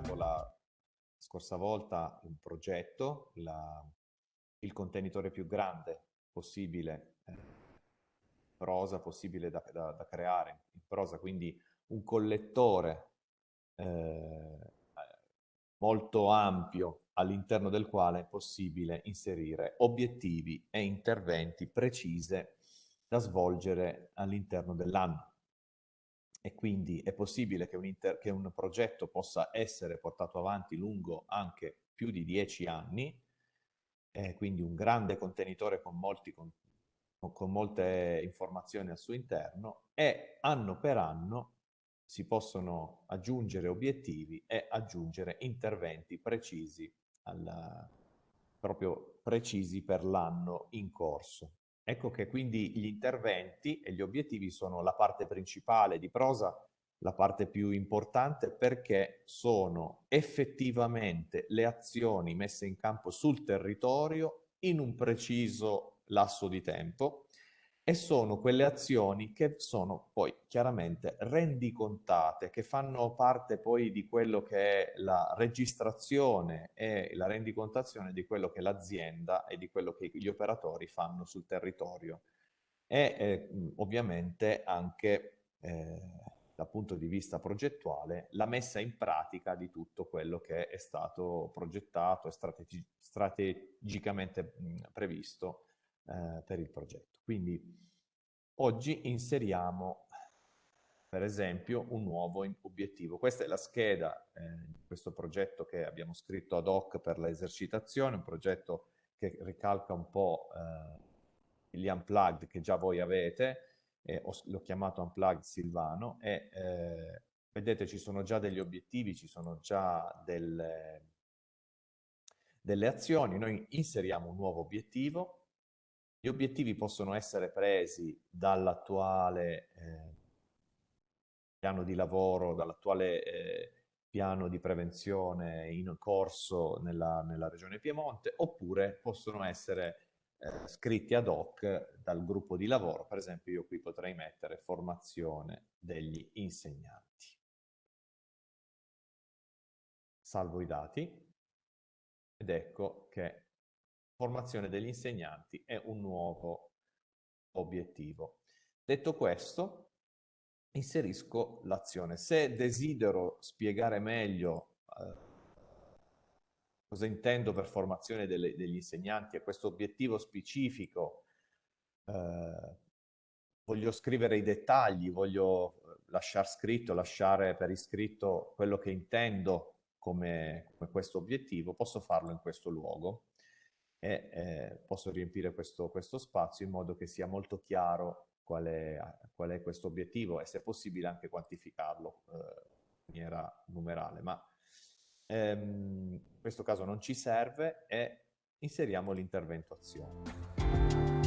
spiegato la scorsa volta, un progetto, la, il contenitore più grande possibile, eh, prosa possibile da, da, da, creare in prosa, quindi un collettore eh, molto ampio all'interno del quale è possibile inserire obiettivi e interventi precise da svolgere all'interno dell'anno. E quindi è possibile che un, che un, progetto possa essere portato avanti lungo anche più di dieci anni, eh, quindi un grande contenitore con, molti, con, con molte informazioni al suo interno e anno per anno si possono aggiungere obiettivi e aggiungere interventi precisi, alla, proprio precisi per l'anno in corso. Ecco che quindi gli interventi e gli obiettivi sono la parte principale di prosa, la parte più importante perché sono effettivamente le azioni messe in campo sul territorio in un preciso lasso di tempo e sono quelle azioni che sono poi chiaramente rendicontate, che fanno parte poi di quello che è la registrazione e la rendicontazione di quello che l'azienda e di quello che gli operatori fanno sul territorio. E eh, ovviamente anche eh, dal punto di vista progettuale la messa in pratica di tutto quello che è stato progettato e strategi strategicamente mh, previsto eh, per il progetto. Quindi oggi inseriamo per esempio un nuovo obiettivo. Questa è la scheda eh, di questo progetto che abbiamo scritto ad hoc per l'esercitazione, un progetto che ricalca un po' eh, gli unplugged che già voi avete, eh, l'ho chiamato unplugged Silvano, e eh, vedete ci sono già degli obiettivi, ci sono già delle, delle azioni, noi inseriamo un nuovo obiettivo, gli obiettivi possono essere presi dall'attuale eh, piano di lavoro, dall'attuale eh, piano di prevenzione in corso nella, nella Regione Piemonte, oppure possono essere eh, scritti ad hoc dal gruppo di lavoro. Per esempio io qui potrei mettere formazione degli insegnanti. Salvo i dati ed ecco che formazione degli insegnanti è un nuovo obiettivo. Detto questo, inserisco l'azione. Se desidero spiegare meglio eh, cosa intendo per formazione delle, degli insegnanti e questo obiettivo specifico, eh, voglio scrivere i dettagli, voglio lasciare scritto, lasciare per iscritto quello che intendo come, come questo obiettivo, posso farlo in questo luogo e eh, posso riempire questo, questo, spazio in modo che sia molto chiaro qual è, qual è questo obiettivo e se possibile anche quantificarlo eh, in maniera numerale. Ma ehm, in questo caso non ci serve e inseriamo l'intervento azione.